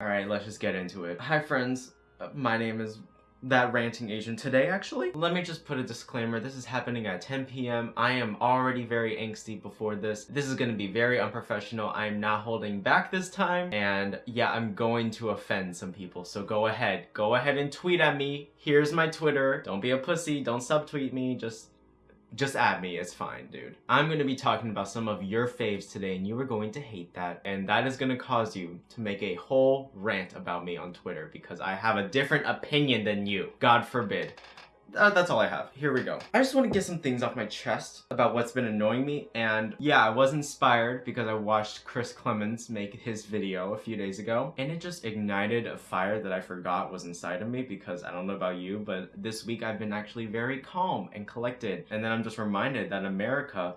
Alright, let's just get into it. Hi friends, uh, my name is that ranting Asian today actually. Let me just put a disclaimer, this is happening at 10 p.m. I am already very angsty before this. This is gonna be very unprofessional. I'm not holding back this time and yeah, I'm going to offend some people. So go ahead, go ahead and tweet at me. Here's my Twitter. Don't be a pussy, don't subtweet me, just just add me, it's fine, dude. I'm going to be talking about some of your faves today and you are going to hate that and that is going to cause you to make a whole rant about me on Twitter because I have a different opinion than you. God forbid. Uh, that's all I have. Here we go. I just want to get some things off my chest about what's been annoying me. And yeah, I was inspired because I watched Chris Klemens make his video a few days ago. And it just ignited a fire that I forgot was inside of me because I don't know about you, but this week I've been actually very calm and collected. And then I'm just reminded that America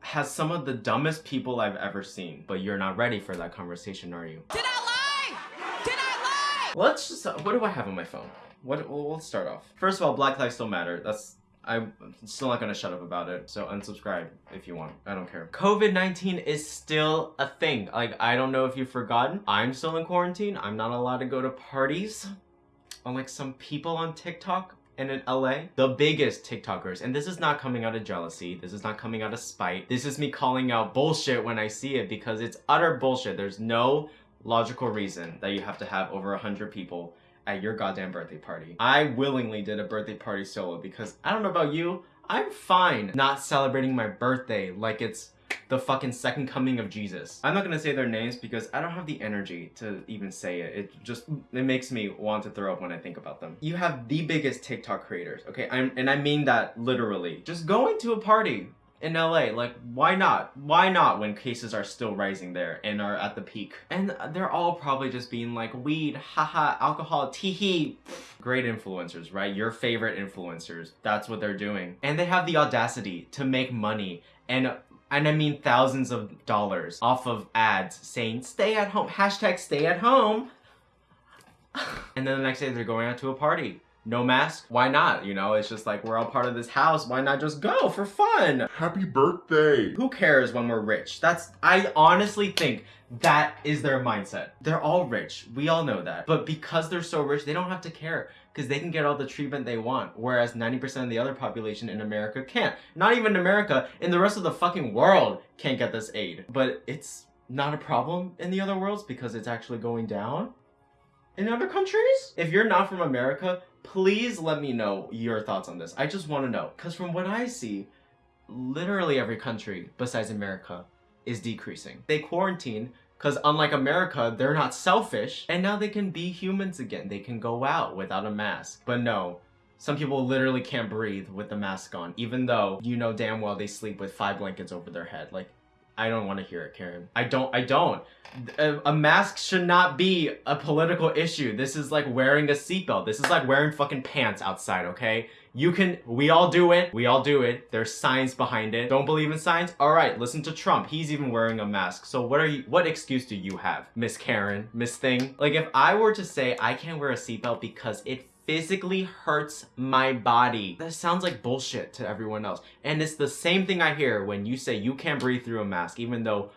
has some of the dumbest people I've ever seen. But you're not ready for that conversation, are you? Did I lie? Did I lie? Let's just, what do I have on my phone? What, well, let's start off. First of all, Black Lives Still Matter. That's, I'm still not gonna shut up about it. So unsubscribe if you want. I don't care. COVID-19 is still a thing. Like, I don't know if you've forgotten. I'm still in quarantine. I'm not allowed to go to parties. Unlike some people on TikTok and in LA, the biggest TikTokers, and this is not coming out of jealousy, this is not coming out of spite, this is me calling out bullshit when I see it because it's utter bullshit. There's no logical reason that you have to have over 100 people at your goddamn birthday party. I willingly did a birthday party solo because I don't know about you, I'm fine not celebrating my birthday like it's the fucking second coming of Jesus. I'm not gonna say their names because I don't have the energy to even say it. It just, it makes me want to throw up when I think about them. You have the biggest TikTok creators, okay? I'm, and I mean that literally. Just going to a party, in LA. Like, why not? Why not when cases are still rising there and are at the peak? And they're all probably just being like, weed, haha, alcohol, teehee. Great influencers, right? Your favorite influencers. That's what they're doing. And they have the audacity to make money and and I mean thousands of dollars off of ads saying stay at home, hashtag stay at home. and then the next day they're going out to a party no mask? Why not? You know it's just like we're all part of this house. Why not just go for fun? Happy birthday. Who cares when we're rich? That's i honestly think that is their mindset. They're all rich. We all know that. But because they're so rich they don't have to care because they can get all the treatment they want whereas 90% of the other population in america can't. Not even america in the rest of the fucking world can't get this aid. But it's not a problem in the other worlds because it's actually going down in other countries? If you're not from America, please let me know your thoughts on this. I just want to know. Because from what I see, literally every country besides America is decreasing. They quarantine because unlike America, they're not selfish and now they can be humans again. They can go out without a mask. But no, some people literally can't breathe with the mask on, even though you know damn well they sleep with five blankets over their head. Like, I don't want to hear it, Karen. I don't, I don't. A, a, mask should not be a political issue. This is like wearing a seatbelt. This is like wearing fucking pants outside, okay? You can, we all do it. We all do it. There's science behind it. Don't believe in science? All right, listen to Trump. He's even wearing a mask. So what are you, what excuse do you have, Miss Karen, Miss Thing? Like if I were to say I can't wear a seatbelt because it physically hurts my body. That sounds like bullshit to everyone else. And it's the same thing I hear when you say you can't breathe through a mask, even though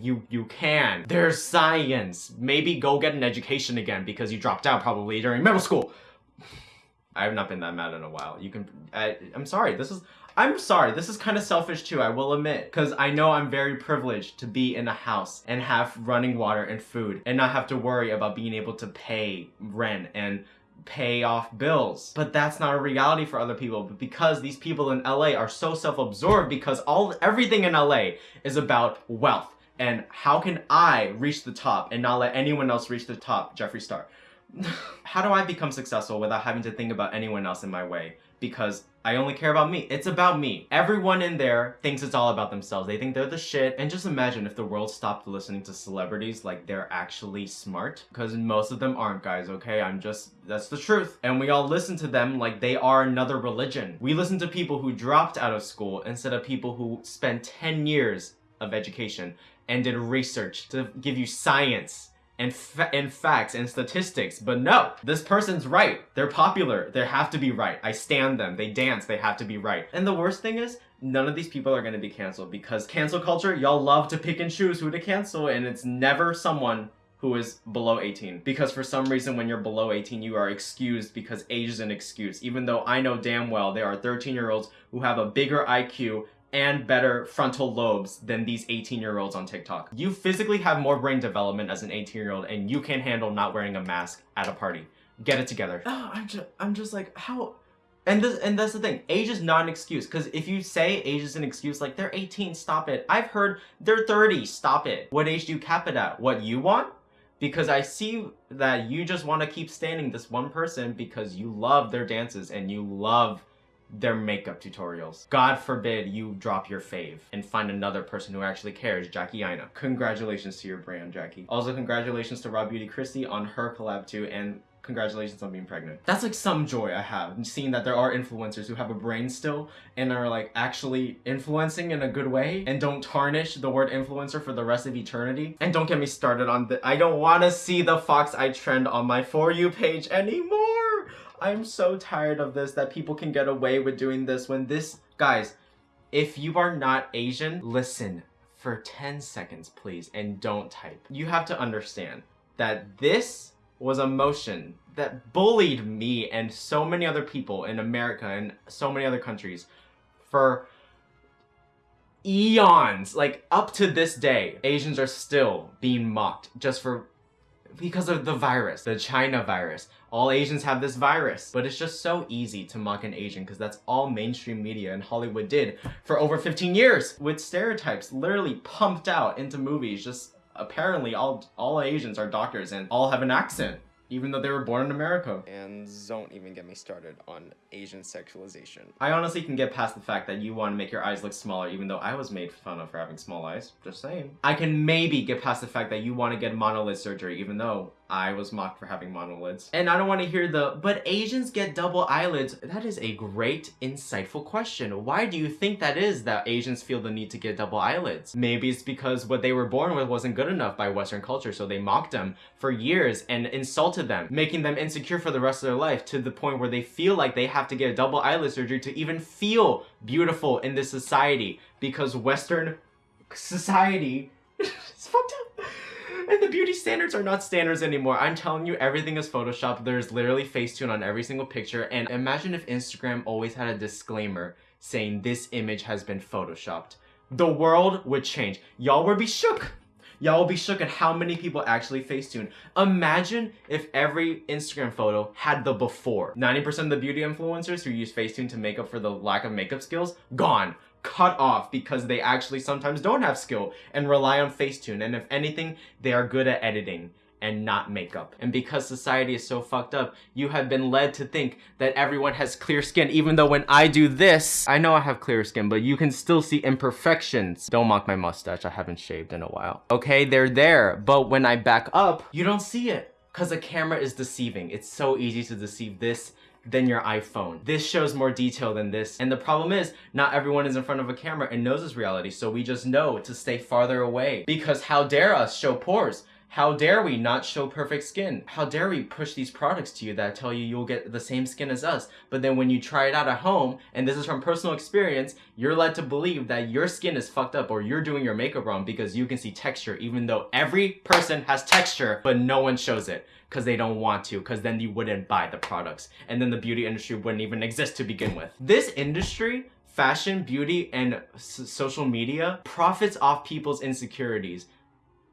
you you can. There's science. Maybe go get an education again because you dropped out probably during middle school. I have not been that mad in a while. You can, I, I'm sorry, this is, I'm sorry, this is kind of selfish too, I will admit. Because I know I'm very privileged to be in a house and have running water and food and not have to worry about being able to pay rent and pay off bills. But that's not a reality for other people. But because these people in LA are so self-absorbed because all everything in LA is about wealth. And how can I reach the top and not let anyone else reach the top, Jeffree Star? how do I become successful without having to think about anyone else in my way? Because I only care about me. It's about me. Everyone in there thinks it's all about themselves. They think they're the shit. And just imagine if the world stopped listening to celebrities like they're actually smart. Because most of them aren't, guys, okay? I'm just, that's the truth. And we all listen to them like they are another religion. We listen to people who dropped out of school instead of people who spent 10 years of education and did research to give you science and, fa and facts and statistics. But no, this person's right. They're popular. They have to be right. I stand them. They dance. They have to be right. And the worst thing is, none of these people are going to be canceled because cancel culture, y'all love to pick and choose who to cancel and it's never someone who is below 18 because for some reason when you're below 18 you are excused because age is an excuse even though I know damn well there are 13 year olds who have a bigger IQ and better frontal lobes than these 18 year olds on TikTok. You physically have more brain development as an 18 year old and you can handle not wearing a mask at a party. Get it together. Oh, I'm just, I'm just like, how? And this, and that's the thing. Age is not an excuse. Because if you say age is an excuse, like they're 18, stop it. I've heard they're 30, stop it. What age do you cap it at? What you want? Because I see that you just want to keep standing this one person because you love their dances and you love their makeup tutorials. God forbid you drop your fave and find another person who actually cares, Jackie Aina. Congratulations to your brand, Jackie. Also, congratulations to Raw Beauty Kristi on her collab too, and congratulations on being pregnant. That's like some joy I have, seeing that there are influencers who have a brain still and are like actually influencing in a good way and don't tarnish the word influencer for the rest of eternity. And don't get me started on the- I don't want to see the Fox Eye trend on my For You page anymore! I'm so tired of this that people can get away with doing this when this guys if you are not Asian listen for 10 seconds please and don't type. You have to understand that this was a motion that bullied me and so many other people in America and so many other countries for eons like up to this day Asians are still being mocked just for because of the virus, the China virus. All Asians have this virus. But it's just so easy to mock an Asian because that's all mainstream media and Hollywood did for over 15 years with stereotypes literally pumped out into movies. Just apparently all, all Asians are doctors and all have an accent even though they were born in America. And don't even get me started on Asian sexualization. I honestly can get past the fact that you want to make your eyes look smaller, even though I was made fun of for having small eyes. Just saying. I can maybe get past the fact that you want to get monolid surgery, even though I was mocked for having monolids. And I don't want to hear the, but Asians get double eyelids. That is a great, insightful question. Why do you think that is that Asians feel the need to get double eyelids? Maybe it's because what they were born with wasn't good enough by Western culture, so they mocked them for years and insulted them, making them insecure for the rest of their life to the point where they feel like they have to get a double eyelid surgery to even feel beautiful in this society because Western society is fucked up. And the beauty standards are not standards anymore. I'm telling you, everything is Photoshop. There's literally Facetune on every single picture. And imagine if Instagram always had a disclaimer saying this image has been Photoshopped. The world would change. Y'all would be shook. Y'all will be shook at how many people actually Facetune. Imagine if every Instagram photo had the before. 90% of the beauty influencers who use Facetune to make up for the lack of makeup skills, gone cut off because they actually sometimes don't have skill and rely on Facetune. And if anything, they are good at editing and not makeup. And because society is so fucked up, you have been led to think that everyone has clear skin, even though when I do this, I know I have clear skin, but you can still see imperfections. Don't mock my mustache, I haven't shaved in a while. Okay, they're there, but when I back up, you don't see it. Cause the camera is deceiving. It's so easy to deceive this than your iPhone. This shows more detail than this. And the problem is, not everyone is in front of a camera and knows this reality, so we just know to stay farther away. Because how dare us show pores? How dare we not show perfect skin? How dare we push these products to you that tell you you'll get the same skin as us, but then when you try it out at home, and this is from personal experience, you're led to believe that your skin is fucked up or you're doing your makeup wrong because you can see texture even though every person has texture, but no one shows it because they don't want to because then you wouldn't buy the products and then the beauty industry wouldn't even exist to begin with. This industry fashion, beauty, and social media profits off people's insecurities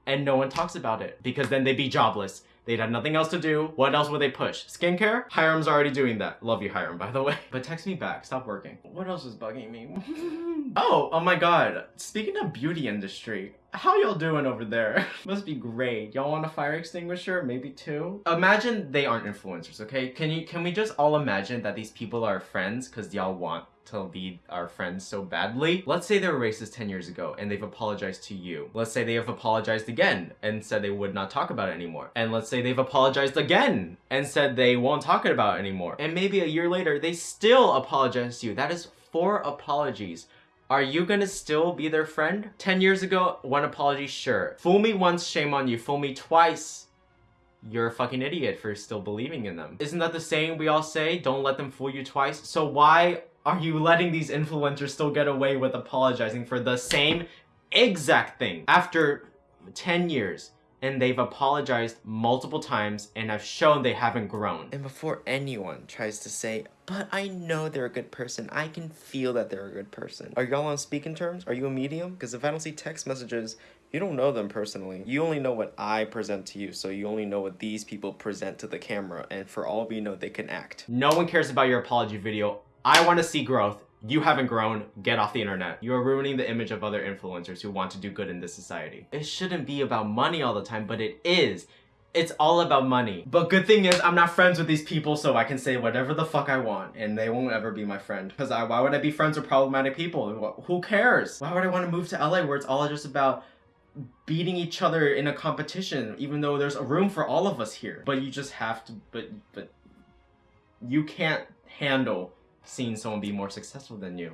and no one talks about it because then they'd be jobless. They'd have nothing else to do. What else would they push? Skincare? Hyram's already doing that. Love you, Hyram, by the way. But text me back. Stop working. What else is bugging me? oh, oh my god. Speaking of beauty industry, how y'all doing over there? Must be great. Y'all want a fire extinguisher? Maybe two? Imagine they aren't influencers, okay? Can you can we just all imagine that these people are friends because y'all want to be our friends so badly. Let's say they were racist 10 years ago and they've apologized to you. Let's say they have apologized again and said they would not talk about it anymore. And let's say they've apologized again and said they won't talk about it anymore. And maybe a year later, they still apologize to you. That is four apologies. Are you gonna still be their friend? 10 years ago, one apology, sure. Fool me once, shame on you. Fool me twice, you're a fucking idiot for still believing in them. Isn't that the saying we all say? Don't let them fool you twice. So why are you letting these influencers still get away with apologizing for the same exact thing? After 10 years, and they've apologized multiple times and have shown they haven't grown. And before anyone tries to say, but I know they're a good person, I can feel that they're a good person. Are y'all on speaking terms? Are you a medium? Because if I don't see text messages, you don't know them personally. You only know what I present to you, so you only know what these people present to the camera, and for all we know, they can act. No one cares about your apology video. I want to see growth. You haven't grown, get off the internet. You are ruining the image of other influencers who want to do good in this society. It shouldn't be about money all the time, but it is. It's all about money. But good thing is, I'm not friends with these people, so I can say whatever the fuck I want, and they won't ever be my friend. Because I, why would I be friends with problematic people? Who cares? Why would I want to move to LA where it's all just about beating each other in a competition, even though there's a room for all of us here? But you just have to, but, but, you can't handle seeing someone be more successful than you.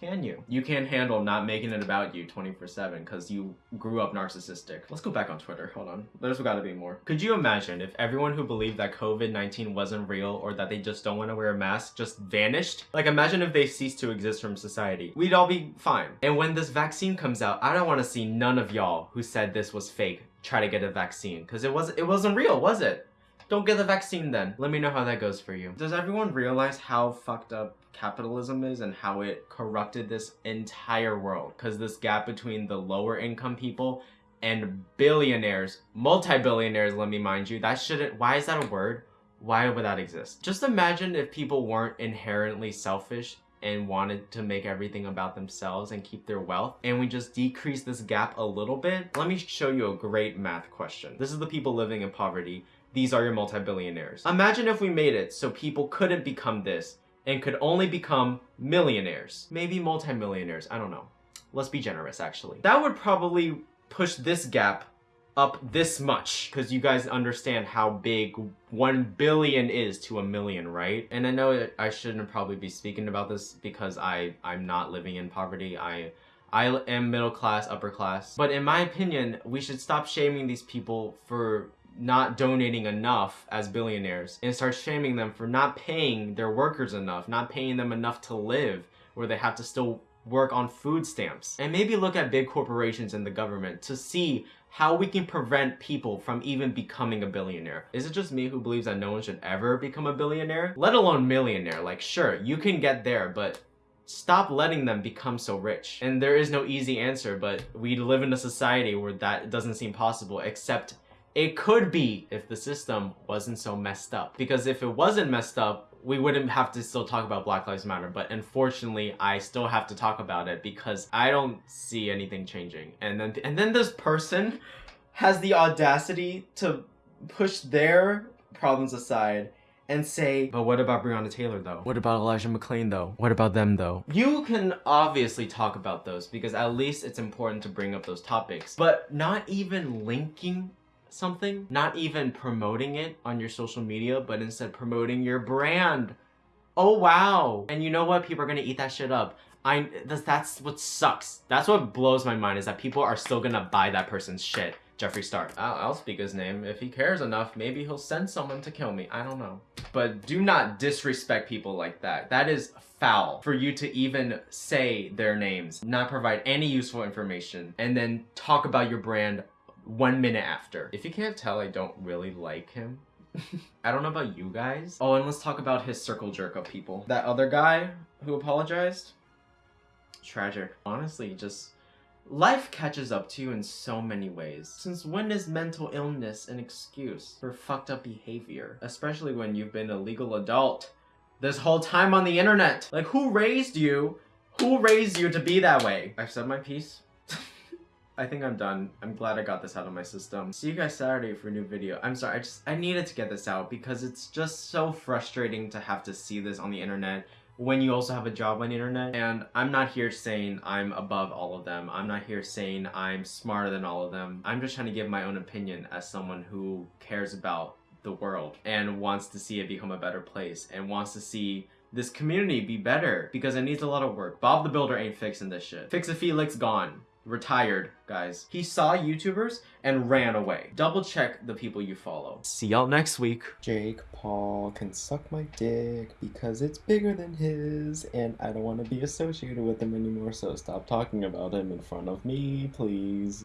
Can you? You can't handle not making it about you 24-7 because you grew up narcissistic. Let's go back on Twitter. Hold on. There's gotta be more. Could you imagine if everyone who believed that COVID-19 wasn't real or that they just don't want to wear a mask just vanished? Like imagine if they ceased to exist from society. We'd all be fine. And when this vaccine comes out, I don't want to see none of y'all who said this was fake try to get a vaccine because it was it wasn't real, was it? Don't get the vaccine then. Let me know how that goes for you. Does everyone realize how fucked up capitalism is and how it corrupted this entire world? Because this gap between the lower income people and billionaires, multi-billionaires, let me mind you, that shouldn't, why is that a word? Why would that exist? Just imagine if people weren't inherently selfish and wanted to make everything about themselves and keep their wealth and we just decrease this gap a little bit let me show you a great math question this is the people living in poverty these are your multi-billionaires. Imagine if we made it so people couldn't become this and could only become millionaires. Maybe multi-millionaires, I don't know. Let's be generous, actually. That would probably push this gap up this much because you guys understand how big 1 billion is to a million right and i know i shouldn't probably be speaking about this because i i'm not living in poverty i I am middle class, upper class. But in my opinion, we should stop shaming these people for not donating enough as billionaires and start shaming them for not paying their workers enough, not paying them enough to live, where they have to still work on food stamps. And maybe look at big corporations and the government to see how we can prevent people from even becoming a billionaire. Is it just me who believes that no one should ever become a billionaire? Let alone millionaire. Like, sure, you can get there, but stop letting them become so rich. And there is no easy answer, but we live in a society where that doesn't seem possible, except it could be if the system wasn't so messed up. Because if it wasn't messed up, we wouldn't have to still talk about Black Lives Matter. But unfortunately, I still have to talk about it because I don't see anything changing. And then, and then this person has the audacity to push their problems aside and say, but what about Breonna Taylor though? What about Elijah McClain though? What about them though? You can obviously talk about those because at least it's important to bring up those topics, but not even linking something, not even promoting it on your social media, but instead promoting your brand. Oh wow. And you know what? People are gonna eat that shit up. I that's, that's what sucks. That's what blows my mind is that people are still gonna buy that person's shit. Jeffree Star. I'll, I'll speak his name. If he cares enough, maybe he'll send someone to kill me. I don't know. But do not disrespect people like that. That is foul for you to even say their names, not provide any useful information, and then talk about your brand one minute after. If you can't tell, I don't really like him. I don't know about you guys. Oh, and let's talk about his circle jerk of people. That other guy who apologized? Tragic. Honestly, just... Life catches up to you in so many ways. Since when is mental illness an excuse for fucked up behavior? Especially when you've been a legal adult this whole time on the internet. Like, who raised you? Who raised you to be that way? I've said my piece. I think I'm done. I'm glad I got this out of my system. See you guys Saturday for a new video. I'm sorry, I just, I needed to get this out because it's just so frustrating to have to see this on the internet when you also have a job on the internet. And I'm not here saying I'm above all of them. I'm not here saying I'm smarter than all of them. I'm just trying to give my own opinion as someone who cares about the world and wants to see it become a better place and wants to see this community be better because it needs a lot of work. Bob the Builder ain't fixing this shit. Fix-It Felix gone retired, guys. He saw YouTubers and ran away. Double check the people you follow. See y'all next week. Jake Paul can suck my dick because it's bigger than his and I don't want to be associated with him anymore so stop talking about him in front of me, please.